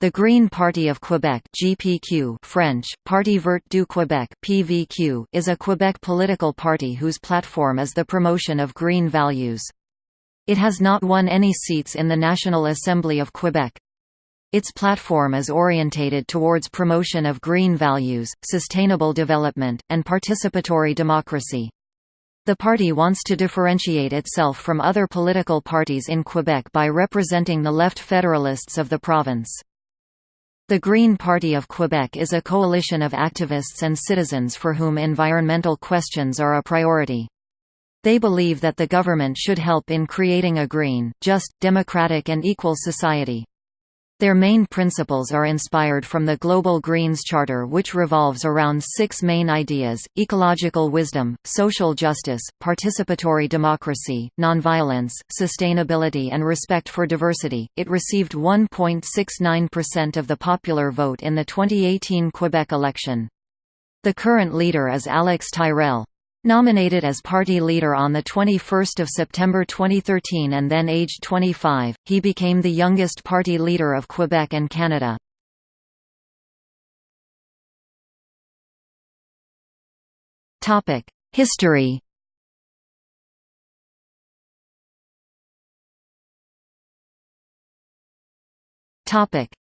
The Green Party of Quebec (GPQ) French, Parti Vert du Québec (PVQ) is a Quebec political party whose platform is the promotion of green values. It has not won any seats in the National Assembly of Quebec. Its platform is orientated towards promotion of green values, sustainable development, and participatory democracy. The party wants to differentiate itself from other political parties in Quebec by representing the left federalists of the province. The Green Party of Quebec is a coalition of activists and citizens for whom environmental questions are a priority. They believe that the government should help in creating a green, just, democratic and equal society. Their main principles are inspired from the Global Greens Charter which revolves around six main ideas, ecological wisdom, social justice, participatory democracy, nonviolence, sustainability and respect for diversity. It received 1.69% of the popular vote in the 2018 Quebec election. The current leader is Alex Tyrrell. Nominated as party leader on 21 September 2013 and then aged 25, he became the youngest party leader of Quebec and Canada. History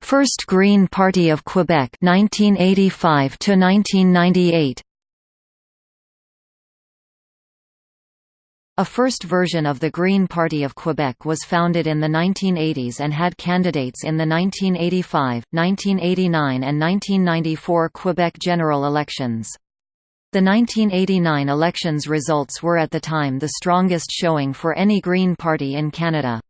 First Green Party of Quebec 1985 to 1998 A first version of the Green Party of Quebec was founded in the 1980s and had candidates in the 1985, 1989 and 1994 Quebec general elections. The 1989 elections results were at the time the strongest showing for any Green Party in Canada.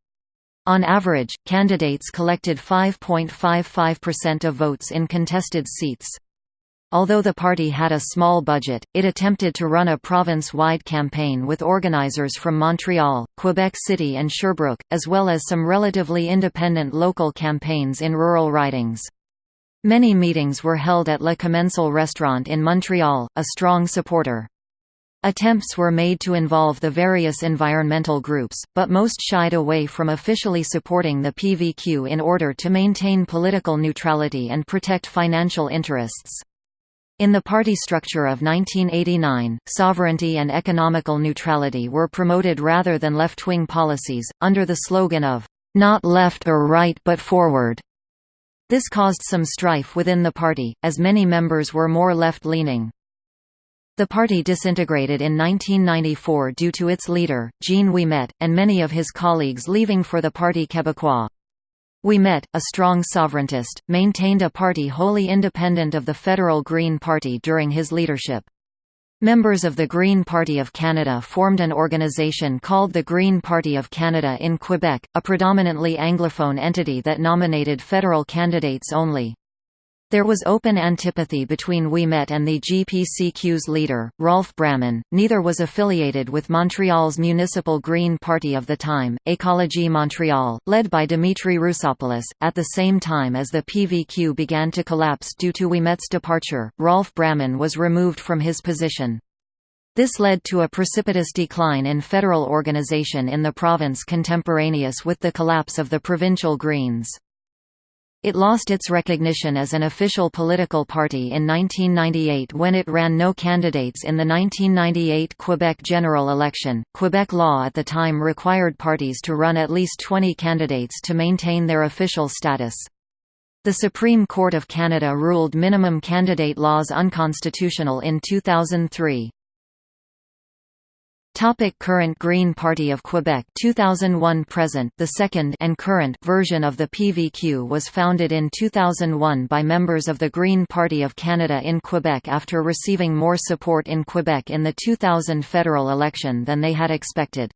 On average, candidates collected 5.55% of votes in contested seats. Although the party had a small budget, it attempted to run a province-wide campaign with organizers from Montreal, Quebec City and Sherbrooke, as well as some relatively independent local campaigns in rural ridings. Many meetings were held at Le Commensal restaurant in Montreal, a strong supporter. Attempts were made to involve the various environmental groups, but most shied away from officially supporting the PVQ in order to maintain political neutrality and protect financial interests. In the party structure of 1989, sovereignty and economical neutrality were promoted rather than left-wing policies, under the slogan of, "...not left or right but forward." This caused some strife within the party, as many members were more left-leaning. The party disintegrated in 1994 due to its leader, Jean Ouimet, and many of his colleagues leaving for the Parti Québécois. Ouimet, a strong sovereigntist, maintained a party wholly independent of the federal Green Party during his leadership. Members of the Green Party of Canada formed an organization called the Green Party of Canada in Quebec, a predominantly Anglophone entity that nominated federal candidates only. There was open antipathy between Ouimet and the GPCQ's leader, Rolf Braman. Neither was affiliated with Montreal's municipal Green Party of the time, Écologie Montréal, led by Dimitri Roussopoulos. At the same time as the PVQ began to collapse due to Ouimet's departure, Rolf Braman was removed from his position. This led to a precipitous decline in federal organization in the province contemporaneous with the collapse of the provincial Greens. It lost its recognition as an official political party in 1998 when it ran no candidates in the 1998 Quebec general election. Quebec law at the time required parties to run at least 20 candidates to maintain their official status. The Supreme Court of Canada ruled minimum candidate laws unconstitutional in 2003. Topic current Green Party of Quebec 2001 present the second and current version of the PVQ was founded in 2001 by members of the Green Party of Canada in Quebec after receiving more support in Quebec in the 2000 federal election than they had expected.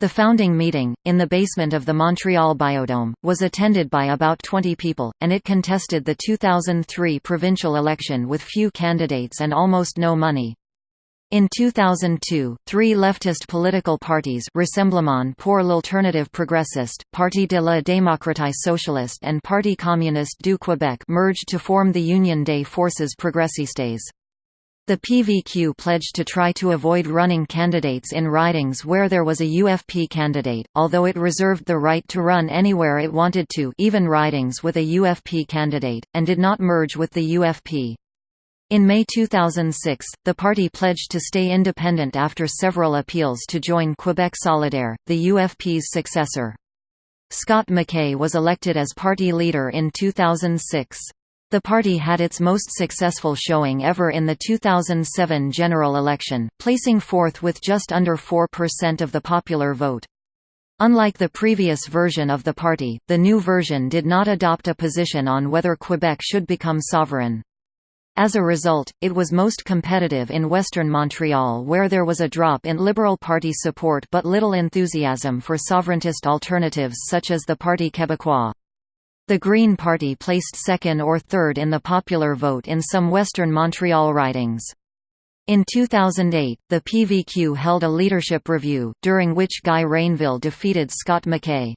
The founding meeting, in the basement of the Montreal Biodome, was attended by about 20 people, and it contested the 2003 provincial election with few candidates and almost no money. In 2002, three leftist political parties Rassemblement pour l'alternative progressiste, Parti de la démocratie socialiste and Parti communiste du Québec merged to form the Union des forces progressistes. The PVQ pledged to try to avoid running candidates in ridings where there was a UFP candidate, although it reserved the right to run anywhere it wanted to even ridings with a UFP candidate, and did not merge with the UFP. In May 2006, the party pledged to stay independent after several appeals to join Quebec Solidaire, the UFP's successor. Scott McKay was elected as party leader in 2006. The party had its most successful showing ever in the 2007 general election, placing fourth with just under 4% of the popular vote. Unlike the previous version of the party, the new version did not adopt a position on whether Quebec should become sovereign. As a result, it was most competitive in western Montreal where there was a drop in Liberal Party support but little enthusiasm for sovereigntist alternatives such as the Parti Québécois. The Green Party placed second or third in the popular vote in some Western Montreal ridings. In 2008, the PVQ held a leadership review, during which Guy Rainville defeated Scott McKay.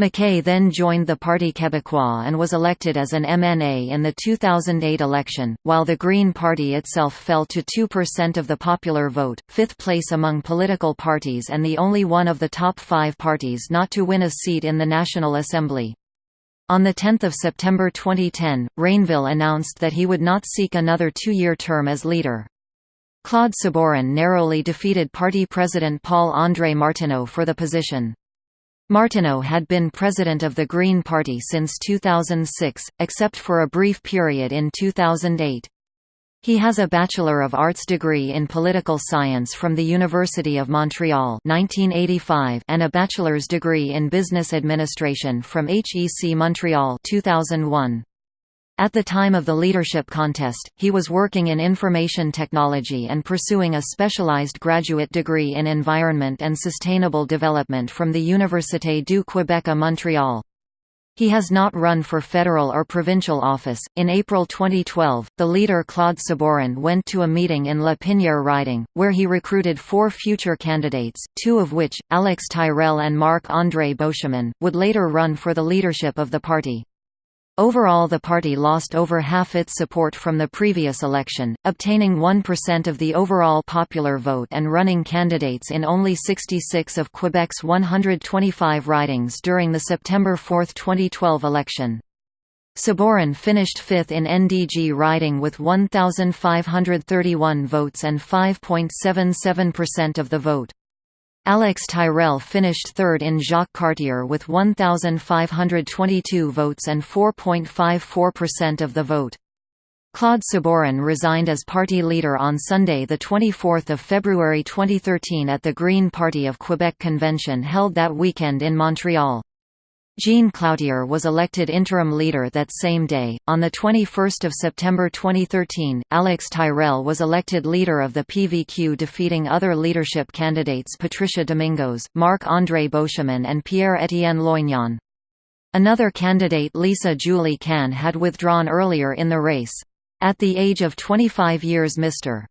McKay then joined the Parti Québécois and was elected as an MNA in the 2008 election, while the Green Party itself fell to 2% of the popular vote, fifth place among political parties and the only one of the top five parties not to win a seat in the National Assembly. On 10 September 2010, Rainville announced that he would not seek another two-year term as leader. Claude Sabourin narrowly defeated party president Paul-André Martineau for the position. Martineau had been president of the Green Party since 2006, except for a brief period in 2008. He has a Bachelor of Arts degree in Political Science from the University of Montreal 1985 and a bachelor's degree in Business Administration from HEC Montreal 2001. At the time of the leadership contest, he was working in information technology and pursuing a specialized graduate degree in environment and sustainable development from the Université du Québec à Montréal. He has not run for federal or provincial office. In April 2012, the leader Claude Sabourin went to a meeting in La Pinière riding, where he recruited four future candidates, two of which, Alex Tyrrell and Marc-André Beauchemin, would later run for the leadership of the party. Overall the party lost over half its support from the previous election, obtaining 1% of the overall popular vote and running candidates in only 66 of Quebec's 125 ridings during the September 4, 2012 election. Sabourin finished fifth in NDG riding with 1,531 votes and 5.77% of the vote. Alex Tyrrell finished third in Jacques Cartier with 1,522 votes and 4.54% of the vote. Claude Sabourin resigned as party leader on Sunday 24 February 2013 at the Green Party of Quebec convention held that weekend in Montreal. Jean Cloutier was elected interim leader that same day. On the 21st of September 2013, Alex Tyrrell was elected leader of the PVQ defeating other leadership candidates Patricia Domingos, Marc-André Beauchemin and Pierre-Étienne Loignon. Another candidate Lisa Julie Can had withdrawn earlier in the race. At the age of 25 years Mr.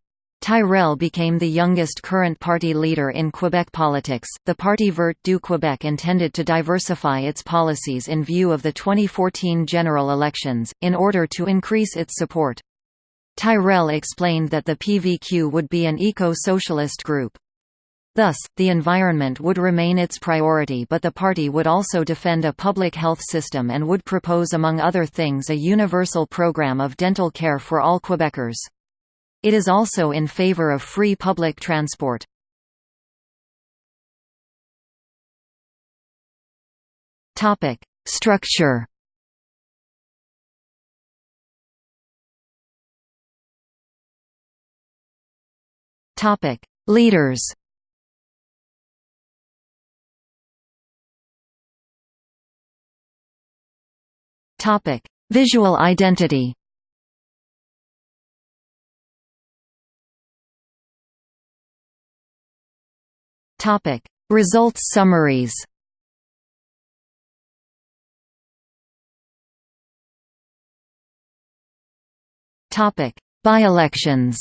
Tyrrell became the youngest current party leader in Quebec politics. The Parti Vert du Québec intended to diversify its policies in view of the 2014 general elections, in order to increase its support. Tyrrell explained that the PVQ would be an eco-socialist group. Thus, the environment would remain its priority but the party would also defend a public health system and would propose among other things a universal program of dental care for all Quebecers. It is also in favor of free public transport. Topic: Structure. Topic: Leaders. Topic: Visual identity. Topic: Results summaries. Topic: By-elections.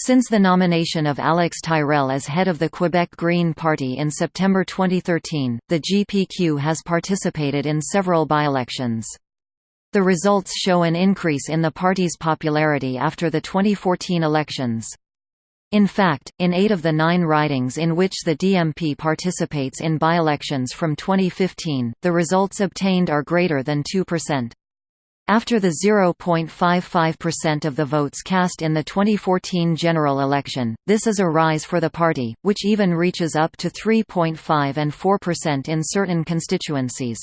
Since the nomination of Alex Tyrrell as head of the Quebec Green Party in September 2013, the GPQ has participated in several by-elections. The results show an increase in the party's popularity after the 2014 elections. In fact, in eight of the nine ridings in which the DMP participates in by-elections from 2015, the results obtained are greater than 2%. After the 0.55% of the votes cast in the 2014 general election, this is a rise for the party, which even reaches up to 3.5 and 4% in certain constituencies.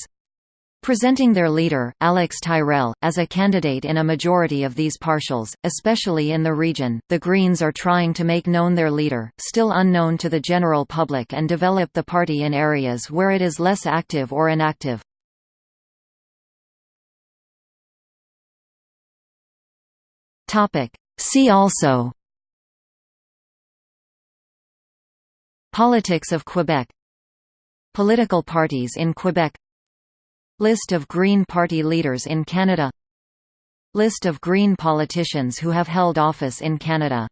Presenting their leader, Alex Tyrrell, as a candidate in a majority of these partials, especially in the region, the Greens are trying to make known their leader, still unknown to the general public and develop the party in areas where it is less active or inactive. See also Politics of Quebec Political parties in Quebec List of Green Party leaders in Canada. List of Green politicians who have held office in Canada